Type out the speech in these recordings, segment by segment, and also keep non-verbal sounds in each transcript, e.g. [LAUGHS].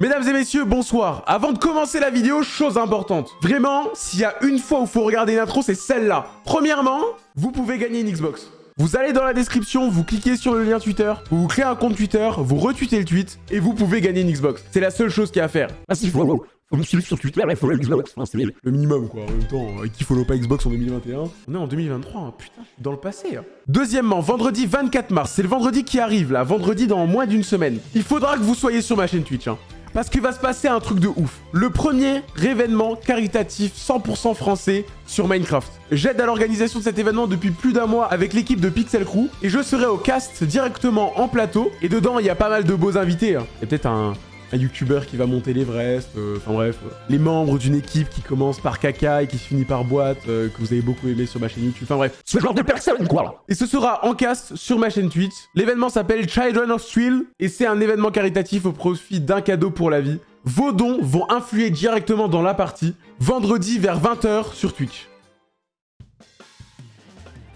Mesdames et messieurs, bonsoir. Avant de commencer la vidéo, chose importante. Vraiment, s'il y a une fois où il faut regarder une intro, c'est celle-là. Premièrement, vous pouvez gagner une Xbox. Vous allez dans la description, vous cliquez sur le lien Twitter, vous, vous créez un compte Twitter, vous retweetez le tweet et vous pouvez gagner une Xbox. C'est la seule chose qu'il y a à faire. Ah si, faut, faut me suivre sur Twitter, il faut le Xbox. Le minimum quoi, en même temps, euh, qui follow pas Xbox en 2021 On est en 2023, hein. putain, je suis dans le passé. hein. Deuxièmement, vendredi 24 mars, c'est le vendredi qui arrive là, vendredi dans moins d'une semaine. Il faudra que vous soyez sur ma chaîne Twitch, hein. Parce qu'il va se passer un truc de ouf. Le premier événement caritatif 100% français sur Minecraft. J'aide à l'organisation de cet événement depuis plus d'un mois avec l'équipe de Pixel Crew et je serai au cast directement en plateau. Et dedans, il y a pas mal de beaux invités. hein. Il y a peut-être un, un youtubeur qui va monter l'Everest, euh, enfin bref, euh, les membres d'une équipe qui commence par caca et qui se finit par boîte, euh, que vous avez beaucoup aimé sur ma chaîne YouTube, enfin bref. Ce genre de personne, quoi. Et ce sera en cast sur ma chaîne Twitch. L'événement s'appelle Children of Thrill et c'est un événement caritatif au profit d'un cadeau pour la vie. Vos dons vont influer directement dans la partie, vendredi vers 20h sur Twitch.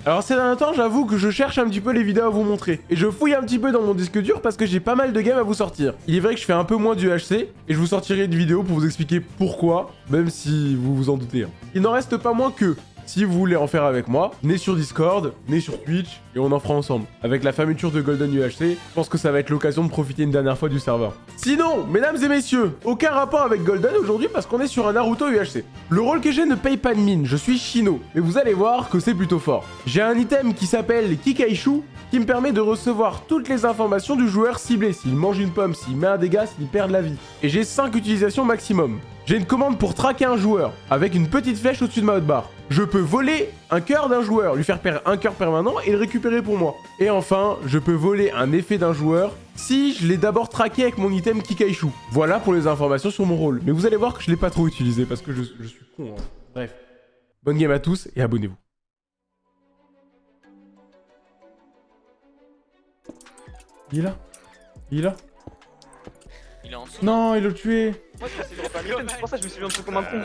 Alors ces derniers temps, j'avoue que je cherche un petit peu les vidéos à vous montrer. Et je fouille un petit peu dans mon disque dur parce que j'ai pas mal de games à vous sortir. Il est vrai que je fais un peu moins du HC et je vous sortirai une vidéo pour vous expliquer pourquoi, même si vous vous en doutez. hein. Il n'en reste pas moins que, si vous voulez en faire avec moi, né sur Discord, né sur Twitch, et on en fera ensemble. Avec la fermeture de Golden UHC, je pense que ça va être l'occasion de profiter une dernière fois du serveur. Sinon, mesdames et messieurs, aucun rapport avec Golden aujourd'hui parce qu'on est sur un Naruto UHC. Le rôle que j'ai ne paye pas de mine, je suis Shino, mais vous allez voir que c'est plutôt fort. J'ai un item qui s'appelle Kikaishu, qui me permet de recevoir toutes les informations du joueur ciblé, s'il mange une pomme, s'il met un dégât, s'il perd la vie. Et j'ai 5 utilisations maximum. J'ai une commande pour traquer un joueur, avec une petite flèche au-dessus de ma hotbar. Je peux voler un cœur d'un joueur, lui faire perdre un cœur permanent et le récupérer pour moi. Et enfin, je peux voler un effet d'un joueur si je l'ai d'abord traqué avec mon item Kikaishu. Voilà pour les informations sur mon rôle. Mais vous allez voir que je l'ai pas trop utilisé parce que je, je suis con. hein. Bref. Bonne game à tous et abonnez-vous. Il est là? Il est là? Il est en dessous. Non, il l'a tué le c'est pour ça que je me suis mis un truc comme un con.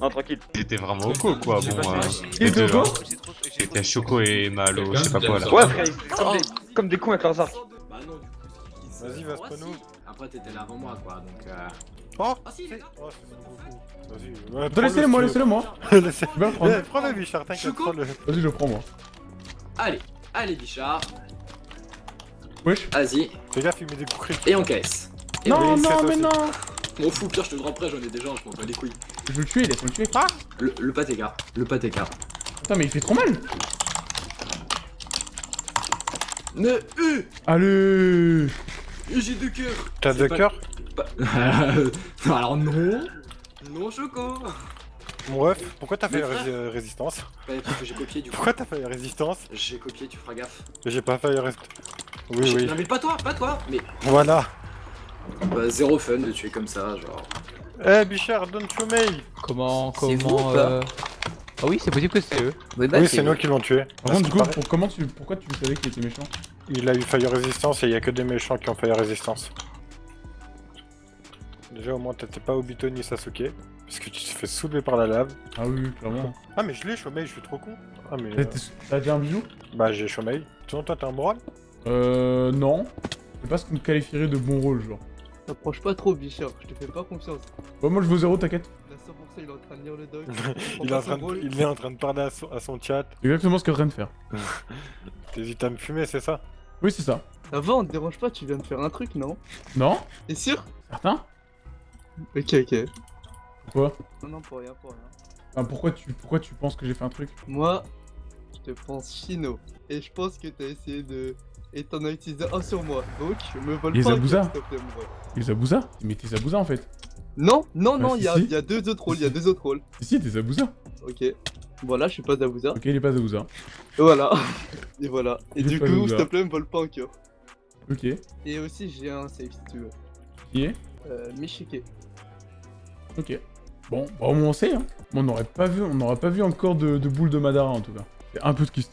Non, tranquille. J'étais vraiment au co quoi, bon. euh, Il était les au deux, go là. J'étais Choco et Malo, je sais pas quoi là. Ouais, frère, ils sont comme des, comme des cons avec leurs arcs. Bah non, du coup, Vas-y, Vascono. Après, t'étais là avant moi, quoi, donc euh... Oh Ah si, il est là Oh, c'est beaucoup. Vas-y. Ouais, Attends, Laissez-le moi, laissez-le moi Je [LAUGHS] vais le prendre. Eh, Prends-le, Bichard, t'inquiète. Vas-y, je le prends moi. Allez, allez, Bichard, Wesh vas-y, Fais gaffe, il met des coups critiques. et on caisse. Et Non, oui, non, mais non M'en fous, pire, je te le rends prêt, j'en ai déjà un, je m'en bats les couilles. Je veux le tuer, laisse-moi le tuer. Le, le patéka, le patéka. Putain, mais il fait trop mal Ne, euh, Allez j'ai deux cœurs. T'as deux pas- cœurs Pas- [LAUGHS] non, alors non. Non, Choco. Mon ref, pourquoi t'as fait la euh, résistance Bah, parce que j'ai copié, du [LAUGHS] coup. Pourquoi t'as fait la résistance J'ai copié, tu feras gaffe. J'ai pas fait la résistance. Oui, oui. Non, mais pas toi, pas toi. Mais, Voilà. Bah, zéro fun de tuer comme ça, genre. Eh, Bichard, don't you me Comment, vous comment, euh... Ah oui, c'est possible que c'est eux. Oui, bah, Oui, c'est nous qui l'ont tué. Par contre, du coup, Parce qu'il pour- comment tu, pourquoi tu savais qu'il était méchant? Il a eu fire résistance et il y a que des méchants qui ont fire résistance. Déjà, au moins, t'étais pas Obito ni Sasuke. Parce que tu te fais soulever par la lave. Ah oui, clairement. Ah, mais je l'ai, Chomei, je suis trop con. Ah, mais. T'as euh, déjà un bijou? Bah, j'ai Chomei. Sinon, toi, t'as un moral? Euh, non. C'est pas ce qu'on qualifierait de bon rôle, genre. T'approches pas trop, Bichard, je te fais pas confiance. Ouais, moi je veux zéro, t'inquiète. Là, 100%, il est en train de lire le doc. [LAUGHS] il est, en train de... il est en train de parler à son, à son chat. Exactement ce qu'il est en train de faire. [LAUGHS] T'hésites à me fumer, c'est ça? Oui, c'est ça. Ça va, on te dérange pas, tu viens de faire un truc, non? Non T'es sûr? Certain? Ok, ok. Pourquoi? Non, non, pour rien, pour rien. Enfin, pourquoi tu, pourquoi tu penses que j'ai fait un truc? Moi, je te pense chino. Et je pense que t'as essayé de. Et t'en as utilisé un sur moi. Donc, me vole Les pas Zabuza. s'il te plaît, mon Zabuza Mais t'es Zabuza en fait. Non, non, non, Ah, il si, y, a- si. il y a deux autres rôles, il y a deux autres rôles. Si, si, t'es Zabuza. Ok. Voilà, je suis pas Zabuza. Ok, il est pas Zabuza. Et voilà. Et voilà. Et Il du coup, s'il te plaît, me vole pas un cœur. Ok. Et aussi, j'ai un save si tu veux. Qui est? Euh, Michike. Ok. Bon, bah, au moins on sait, hein. On n'aurait pas vu, on n'aurait pas vu encore de, de boule de Madara en tout cas. C'est un peu de kyste.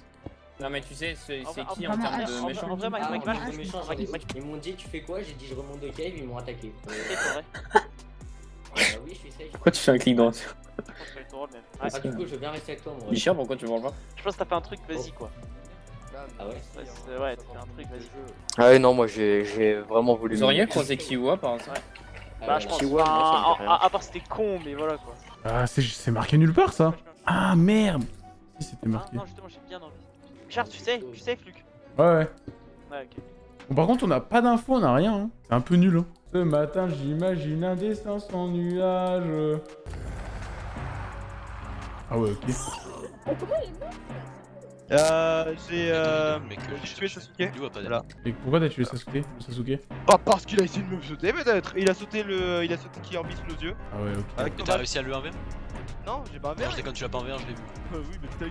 Non mais tu sais, c'est qui en termes de vrai, méchants en vrai, Mike, Mike, Mike, Ah, les méchants, je Mike, Mike, Ils m'ont dit tu fais quoi? J'ai dit je remonte de cave, ils m'ont attaqué. [LAUGHS] c'est vrai. Oui, je suis safe. Pourquoi tu fais un clic dans Je pense que c'est ton rôle, même. Ah, du coup, je veux bien rester avec toi, moi. Bichard, pourquoi tu manges pas? Je pense que t'as fait un truc, vas-y quoi. Ah ouais? Ouais, t'as fait un truc, vas-y. Ah ouais, non, moi j'ai j'ai vraiment voulu. Vous auriez croisé Kiwa par hasard? Bah, je pense. Me à, part c'était con, mais voilà quoi. Ah, c'est c'est marqué nulle part ça Ah merde Si c'était Non, marqué. non, justement, j'ai bien envie. Charles, tu sais, tu sais, Fluc. Ouais, ouais. Ouais, ok. Bon, par contre, on n'a pas d'infos, on n'a rien. Hein. C'est un peu nul. Hein. Ce matin, j'imagine un destin sans nuage. Ah ouais, ok. Euh, j'ai euh. Mec, j'ai tué Sasuke. Voilà. Et pourquoi t'as tué Sasuke Sasuke? Pas parce qu'il a essayé de me sauter peut-être. Il a sauté le, il a sauté qui orbite sous nos yeux. Ah ouais, ok. Avec t'as réussi à le 1v Non, j'ai pas un Non, verre. je déconne, tu l'as pas en VR, je l'ai vu. Euh, oui, mais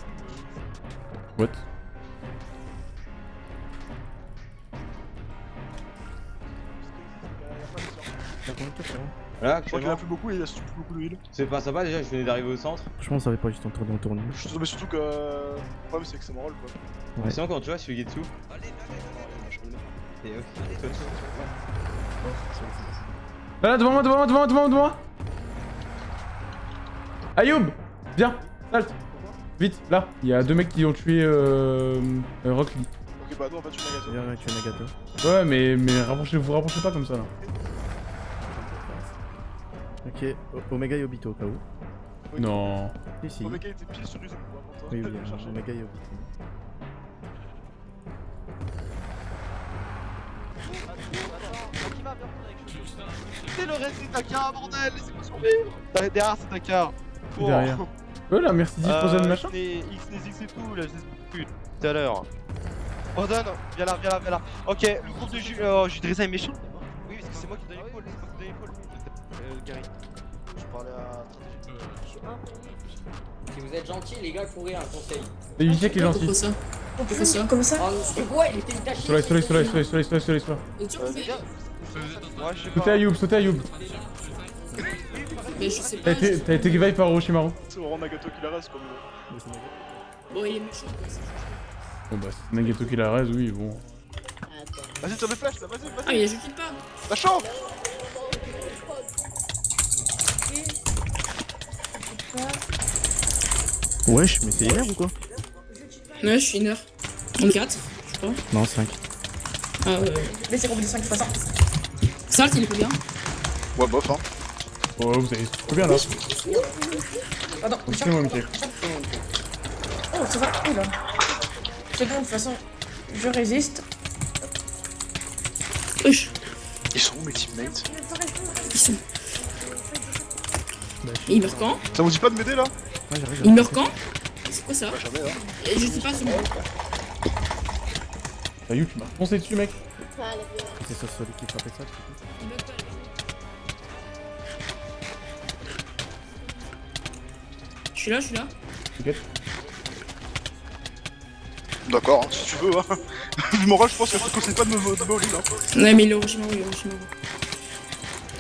Je crois qu'il a plus beaucoup et il a surtout plus beaucoup d'huile. C'est pas sympa déjà, je venais d'arriver au centre. Franchement, ça va pas juste en tourner en tourner. Mais surtout que. Le problème, c'est que c'est mon rôle quoi. Ouais. Sinon, quand tu vois, je suis Getsu. Et ok. Là, là, devant moi, devant moi, devant moi, devant moi, devant moi Ayoub Viens Salte Vite, là Il y a deux mecs qui ont tué euh, euh, Rock Lee. Ok, bah non, en fait, je suis Nagato. Viens, tu es Nagato. Ouais, mais, mais rapprochez, vous rapprochez pas comme ça là. Ok, O- Omega et Obito au cas où. Non. Si, mec était pile sur les par contre, Oui, il oui, hein. Omega et Obito. C'est le reste c'est Dakar, bordel, laissez-moi survivre Derrière, Derrière, c'est Dakar Bon. Derrière. Là, merci 10 Euh, machin. Xné- Xnézix et tout, là, je sais plus, tout à l'heure. Ordonne, viens là, viens là, viens là. Ok, le groupe de Ju... Oh, Judrissa est méchant Oui, parce que c'est moi qui donne l'épaule, c'est Euh, Gary. Je parlais à stratégie. Si vous êtes gentil, les gars, courez un conseil. Et Yusek est gentil. ça Pourquoi ça Comme ça Oh, c'est quoi Il était taché. Soleil, soleil, soleil, soleil, soleil, soleil, soleil, soleil. Euh, Sautez Ayoub. Mais je sais T'as pas. été, t'as été revive par Orochimaru. C'est Oran Nagato qui la reste comme. euh, Bon, il est méchant quoi. c'est- Bon bah, c'est Nagato qui la raise, oui, bon. Vas-y, tire mes flèches là, vas-y, vas-y. Ah, il a juste pas. La chauffe Wesh, mais c'est hier ou quoi Ouais, je suis une heure. 34, je crois. Non, 5. Ah ouais. Mais c'est combien de 5 fois ça Salt, il est combien Ouais, bof, hein. Oh, vous avez trop bien là. Attends, C'est moi, Mickey. Oh, ça va. Oh là. C'est bon, de toute façon, je résiste. Wesh. Ils sont où mes teammates Ils sont. Et il meurt quand Ça vous dit pas de m'aider là Il meurt quand C'est quoi ça Bah, jamais, hein. Et Je sais pas, c'est bon. Ayoub, tu m'as foncé dessus, mec. C'est ça, celui qui frappait ça. Il meurt pas, lui. Je suis là, je suis là. T'inquiète. D'accord, hein, si tu veux, hein. [LAUGHS] Mon rôle, je pense que je te conseille pas de me de me voler, là. Ouais, mais il est Orochimaru, il est Orochimaru.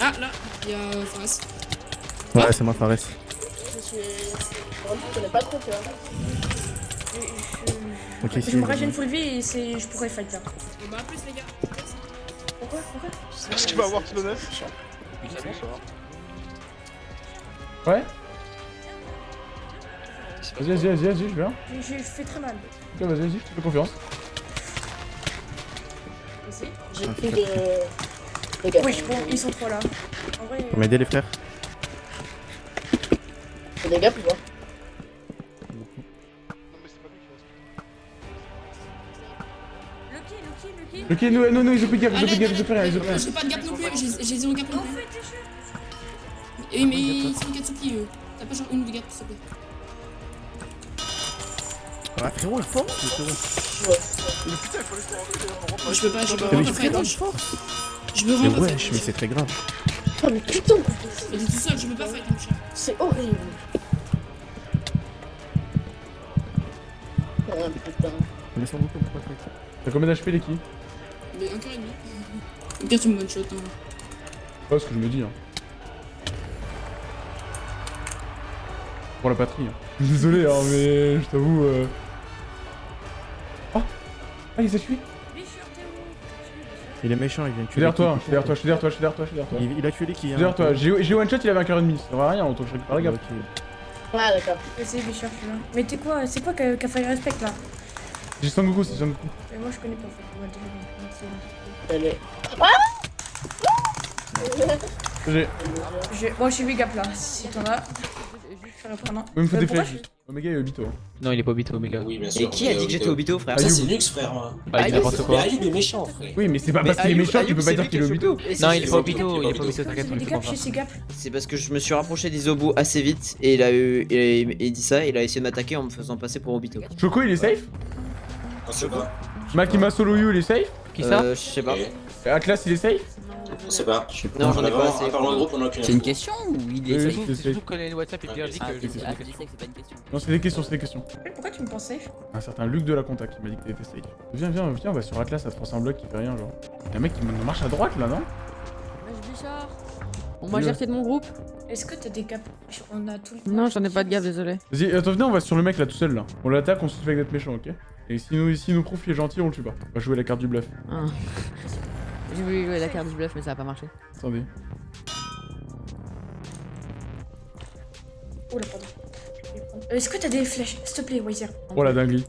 Ah, là, il y a Faras. Ouais, c'est moi, Fares. Je suis. Je connais pas trop, tu vois. Ok, Je si. me régène full vie et c'est... je pourrais fight là. Bah, à plus, les gars. Pourquoi Pourquoi Est-ce qu'il va avoir kilo 9 Ouais Vas-y, vas-y, vas-y, vas-y, je viens. Je je fais très mal. Ok, vas-y, vas-y, je te fais confiance. Ici J'ai pris des. Oui, bon, ils sont trois là. En vrai. Pour m'aider, les frères Des Lucky, Lucky. Ok, nous, nous, nous, ils ont plus de gap, ils ont plus de gap, ils ont plus rien, ils ont plus rien. J'ai pas de gap non plus, j'ai zéro gap non plus. Et mais ils sont Katsuki eux? T'as pas genre une de gap s'il te plaît? Ah, frérot, il le frérot. Mais putain, il faut laisser. Je peux pas, je peux vraiment pas fait. Je veux Mais vraiment pas wesh, fight. mais c'est très grave. Oh mais putain Mais t'es tout seul, je peux pas. C'est horrible. Oh sans beaucoup, pourquoi fight T'as combien d'HP, les qui Mais un cœur et demi. Au pire tu me one shot hein. Ouais, ce que je me dis, hein. Pour la patrie, hein. Désolé, hein, mais je t'avoue. Euh... Ah Ah, il s'est tué Il est méchant, il vient de Je suis tuer. derrière toi, je suis derrière toi, je suis derrière toi, je suis derrière toi, je suis derrière toi. Il, il a tué les qui Je hein suis derrière toi, j'ai j'ai one shot, il avait un cœur et demi, ça sert à rien, autant que je récupère la gaffe. Ah d'accord. C'est Bichir, je suis là. Mais t'es quoi C'est quoi qu'a qu'a fait respect là? J'ai Sangoku, c'est Sangoku. Mais moi je connais pas en fait. Ouais, désolé. Elle est. Ah J'ai. J'ai- Moi j'ai 8 gaps là, si t'en as. Je vais reprendre. Il me faut Euh, des flèches. Omega et Obito. Non, il est pas Obito, Omega. Oui, bien Et qui a dit que j'étais Obito, frère Ayub. Ça, c'est Lux, frère. Bah, il n'importe Mais quoi. Ayub est méchant, frère. Oui, mais c'est pas Mais parce qu'il est méchant, tu Ayub, peux pas c'est dire qu'il est Obito. Non, c'est- il est c'est- pas Obito, il est pas Obito, t'inquiète, on des. C'est parce que je me suis rapproché d'Isobu assez vite et il a eu il, il dit ça, il a essayé de m'attaquer en me faisant passer pour Obito. Choco, il est safe? On. Makima Solo You, il est safe Qui ça Euh, je sais pas. Et- Atlas, il est safe On sait pas. Non, j'en ai pas assez. C'est une info. question ou il est safe c'est surtout WhatsApp, te dit Ah, que c'est je je dis que c'est pas une question. Non, c'est des questions, c'est des questions. Pourquoi tu me penses safe Un certain Luc de la Conta qui m'a dit que t'étais safe. Viens, viens, viens, on va sur Atlas à 300 blocs qui fait rien, genre. Y'a un mec qui marche à droite là, non Bichard On m'a Oui, GRT de mon groupe Est-ce que t'as des gaps On a tout le Non, j'en ai pas de gaffe, désolé. Vas-y, attends, venez, on va sur le mec là tout seul là. On l'attaque, on se fait d'être méchant, ok Et si nous, si nous prouve qu'il est gentil, on le tue pas. On va jouer la carte du bluff. Ah. J'ai voulu jouer la carte du bluff, mais ça a pas marché. Attendez. Oh là, pardon. Euh, Est-ce que t'as des flèches? S'il te plaît, Wazir. Oh la dinguerie.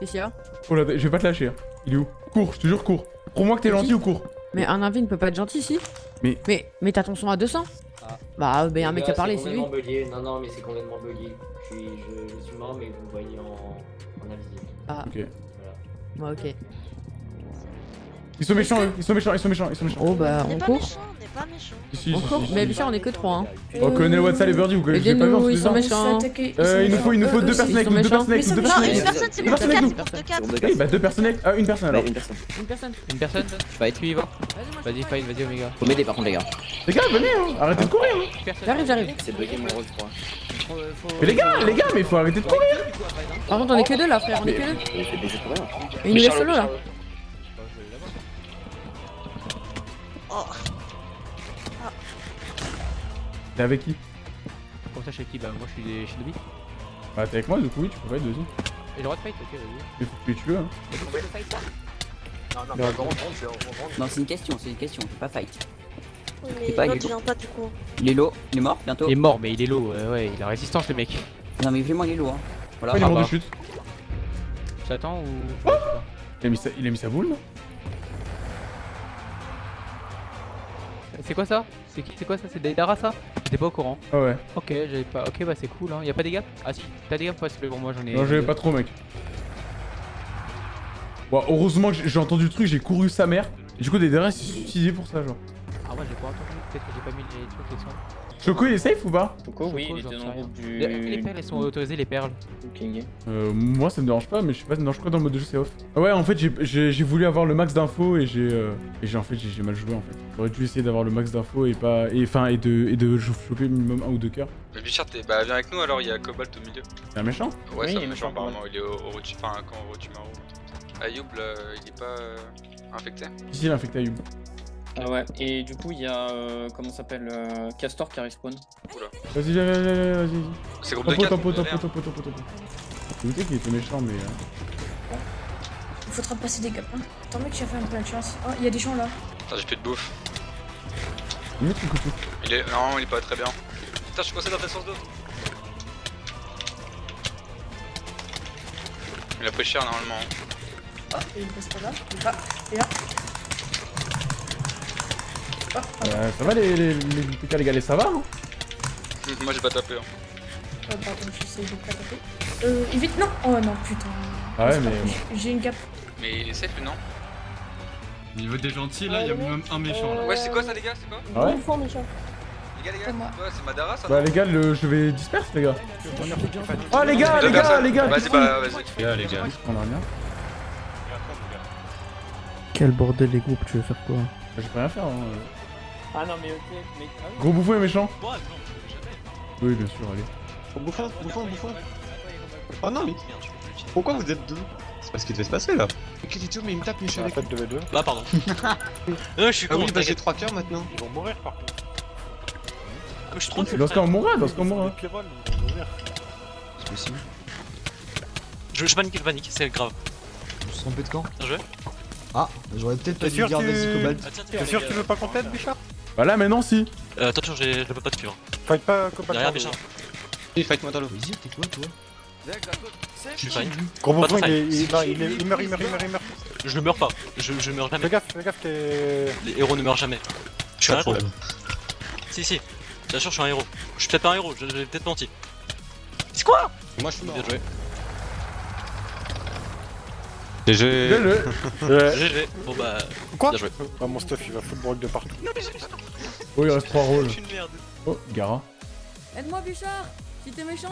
Bichard Oh la, je vais pas te lâcher. hein. Il est où? Cours, je te jure, cours. Prouve-moi que t'es gentil ou cours. Mais un invi ne peut pas être gentil ici Mais- Mais, mais t'as ton son à 200 Bah, ben un mec qui a parlé, c'est lui. complètement bugué. Non, non, mais c'est complètement bugué. Je suis, je, je suis mort, mais vous me voyez en. Ah, Ok. bah ok. Ils sont méchants, eux. Ils sont méchants, ils sont méchants, ils sont méchants. Oh bah, on court. Si, si, On si, court si, si. Mais Bichard, on est que 3 hein. Oh, colonel Watson et Birdie, vous connaissez pas vu Aidez-nous, ils sont méchants. arbres. Euh, il nous faut, il nous faut deux personnes avec nous, deux personnes avec nous, deux personnes avec nous. Deux personnes avec nous. Oui, bah deux personnes avec. Ah, une personne alors. une personne. Une personne. Une personne Fight. Tu y vas Vas-y, fight, vas-y, Omega. Faut m'aider par contre les gars. Les gars, venez, hein. arrêtez de courir. hein. J'arrive, j'arrive. C'est bugué mon rôle je crois. Mais les gars, les gars, mais faut arrêter de courir. Par contre, on est que deux là, frère, on est que deux. Il. Et nous laisse solo là. T'es avec qui? Pour ça, chez qui Bah, moi, je suis des- chez Dobby. Bah, t'es avec moi, du coup, oui, tu peux fight, vas-y. J'ai le droit de fight, ok, vas-y. Mais tu tues, hein. Non, c'est une question, c'est une question, c'est pas fight. Oui, mais pas l'autre Hugo. vient pas du coup. Il est low, il est mort bientôt. Il est mort, mais il est low, ouais, ouais, il a résistance, le mec. Non, mais vraiment, il est low. Hein. Voilà. Ouais, il est Ah mort de bah. chute. J'attends ou. Il a mis sa, il a mis sa boule, non? C'est quoi ça? C'est qui C'est quoi ça? C'est Daidara ça? J'étais pas au courant. Ah ouais. Ok, j'avais pas. Ok, bah c'est cool, hein. Y'a pas des gaps Ah si, t'as des gaps te plaît, pour moi j'en ai. Non, j'avais pas trop, mec. Bon, heureusement que j'ai entendu le truc, j'ai couru sa mère. Et du coup, des derrière, s'est suicidé pour ça, genre. J'ai pas entendu. Peut-être que j'ai pas mis les trucs, les sons. Choco, il est safe ou pas Choco, oui, il était dans le groupe du. Les perles, elles sont autorisées, les perles. Euh, moi ça me dérange pas, mais je sais pas, non, je crois que dans le mode de jeu c'est off. Ah Ouais, en fait, j'ai- voulu avoir le max d'infos et j'ai euh, en fait j'ai mal joué en fait. J'aurais dû essayer d'avoir le max d'infos et pas et enfin et de et de choper minimum un ou deux cœurs. Mais Bichard, t'es- bah viens avec nous alors, il y a Cobalt au milieu. C'est un méchant? Ouais, Oui, c'est il un est méchant apparemment, il est au, au Rotu- enfin quand au Rotumaru. Ayoub, là, il est pas euh, infecté Ici, il a infecté Ayub. Ah ouais, et du coup, il y a. euh, comment ça s'appelle euh, Castor qui respawn. Vas-y, viens, viens, viens, viens, vas-y. vas-y. C'est groupe de Topo, quatre, topo, vous topo, topo, topo, topo. J'ai douté qu'il était méchant, mais. euh, Il faudra passer des gaps. Hein. Attends, mec, j'ai fait un peu de chance. Oh, il y a des gens là. Putain, j'ai plus de bouffe. Le couteau? Il est. Non, il est pas très bien. Putain, je suis coincé dans ta source d'eau. Il a pris cher normalement. Oh, il passe pas là. Il est pas. Il est là. Euh, ça va les, les, les, les gars, les ça va hein Moi j'ai pas tapé. Hein. oh, pardon, j'essaie de pas taper. Euh, évite, non Oh non, putain. Ah ouais, pas- mais- j'ai- J'ai une gap. Mais il est safe non Au niveau des gentils, là, il y a même un méchant là. Ouais, c'est quoi ça les gars C'est quoi Ah ouais Fond méchant. Les gars, les gars, c'est quoi C'est Madara ça Bah les gars, le, je vais disperse les gars. Oh les gars, les gars, les gars. Vas-y, bah qu'on- vas-y. Les gars, les gars. On a rien. Quel bordel les groupes, tu veux faire quoi? Je peux rien faire. Hein. Ah non, mais ok, mais. ah oui. Gros bouffon et méchant Oui, bien sûr, allez. Bouffon, bouffon, bouffon. Oh non, mais. Pourquoi vous êtes deux? C'est pas ce qui devait se passer là. Kilito, mais il me tape, avec fait, de V2. Bah, pardon. [LAUGHS] Non, je suis Ah con, oui, bah j'ai t'inquiète. 3 cœurs maintenant. Ils vont mourir par contre. Je suis trop Dans ce cas, on mourra, dans ce cas, on mourra. Ils vont mourir. C'est possible. Je, je panique, je panique, c'est grave. Je suis trompé de camp? Bien joué. Ah, j'aurais peut-être pas T'es dû sûr dire que vas-y Cobalt. Ah, T'es sûr que tu veux pas qu'on t'aide, Bichard Bah là, maintenant, si. Euh, attention, je peux pas te suivre. Fight pas Cobalt. Derrière, méchant. Oui, fight moi dans l'eau. Vas-y, t'es quoi toi? Je suis fine. Gros Pas bouffon, il, il, non, il, meurt, il meurt, il meurt, il meurt. Je ne meurs pas. Je, je meurs jamais. Fais gaffe, fais gaffe, t'es. Les héros ne meurent jamais. Je suis un héros. Si, si. Bien sûr, je suis un héros. Je suis peut-être pas un héros, j'ai j'ai peut-être menti. C'est quoi? Moi je suis mort. Bien joué. GG. GG. Bon bah. Quoi Bien joué. Ah, mon stuff il va foutre broc de partout. Oh, il reste 3 rôles. Oh, Gara. Aide-moi, Bichard Si t'es méchant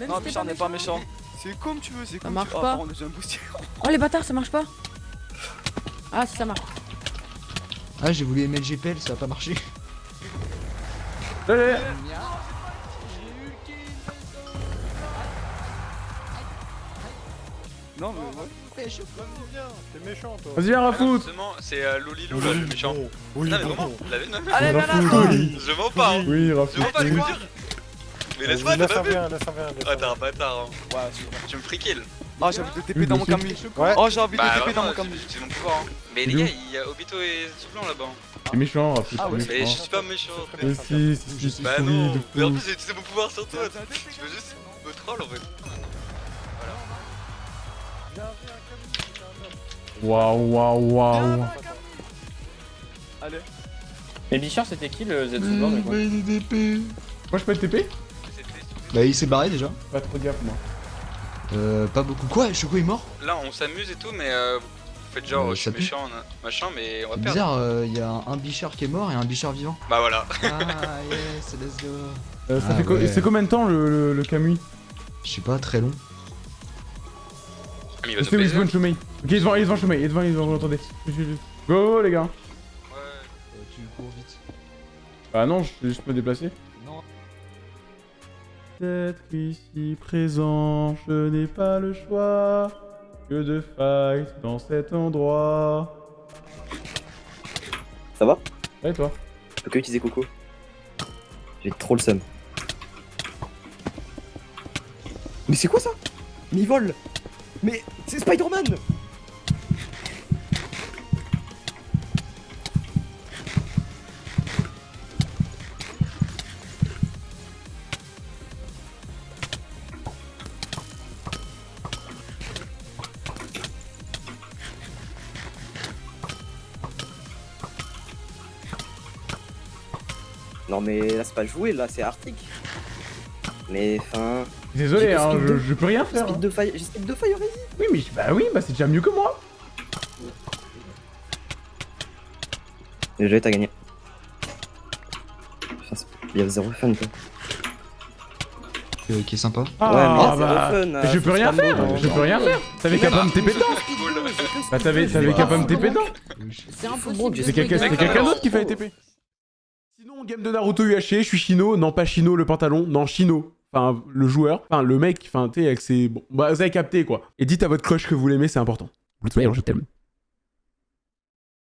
Même Non, si t'es Bichard n'est pas méchant. C'est comme tu veux, c'est Ça comme marche tu veux. pas. Pardon, j'ai un booster. Oh les bâtards, ça marche pas Ah, si ça marche. Ah, j'ai voulu aimer le GPL, ça a pas marché. Allez Non, mais ouais. T'es méchant toi. Vas-y, viens, justement, c'est euh, Lolilou là, le méchant. Oui, non, mais vraiment, la non, mais- Allez, Rafoot, oui. Je mens pas, hein. Oui, Je Rafoot. mens pas, je le dire. Mais laisse-moi, t'as pas vu Ah, un t'es un bâtard, hein. Ouais, Tu me free kill. Ah, j'ai envie de TP dans mon camion. Ouais. Oh, j'ai envie de Bah, TP dans mon camion. c'est mon pouvoir. hein. Mais les gars, il y a Obito et Soufflant là-bas. hein. C'est méchant, Rafoot. Ah ouais, je suis pas méchant. Mais si, si, si, si, Bah non, de mais en plus j'ai utilisé mon pouvoir sur toi. Tu veux juste me troll en fait. Waouh, waouh, waouh. Allez. Et Bichard, c'était qui le Zetsuba mais quoi Moi, je peux être TP Bah, il s'est barré déjà. Pas trop gaffe, moi. Euh, pas beaucoup. Quoi Choco est mort Là on s'amuse et tout, mais euh, vous faites genre Euh, je suis méchant, na- machin, mais on va C'est perdre. bizarre, il y a un, bichard qui est mort et un bichard vivant. Bah voilà. Ah, [LAUGHS] yes, let's go. Euh, ça Ah, fait ouais. C'est combien de temps le, le, le Kamui Je sais pas, très long. Ah, mais il va se. Chomei. Ok, il est devant, il est devant Chomei, il est devant, il est devant, vous l'entendez. Go, go, les gars. Ouais. tu cours vite. Ah non, je vais juste me déplacer. Non. D'être ici présent, je n'ai pas le choix que de fight dans cet endroit. Ça va? Ouais, toi Je peux que utiliser Coco. J'ai trop le seum. Mais c'est quoi ça? Mais il vole Mais c'est Spider-Man Non mais là c'est pas joué, là c'est Arctic. Mais enfin... Désolé, hein, je, de- je peux rien faire. Speed hein. de fire, j'ai speed de fire easy Oui, mais bah oui, bah c'est déjà mieux que moi. Déjà t'as gagné. Putain, il y a zéro fun quoi. Euh, qui est sympa. Ah, Ouais, mais bah, zéro fun, mais euh, je peux rien faire, je peux rien faire. T'avais qu'à pas me TP dedans. Bah t'avais qu'à pas me TP dedans. C'est impossible. C'est quelqu'un d'autre qui fait TP. Sinon, game de Naruto UHC, je suis Shino, non pas Shino le pantalon, non Shino. Enfin, le joueur, enfin le mec, enfin, tu sais, avec ses. Bon, bah, vous avez capté quoi. Et dites à votre crush que vous l'aimez, c'est important. Je t'aime.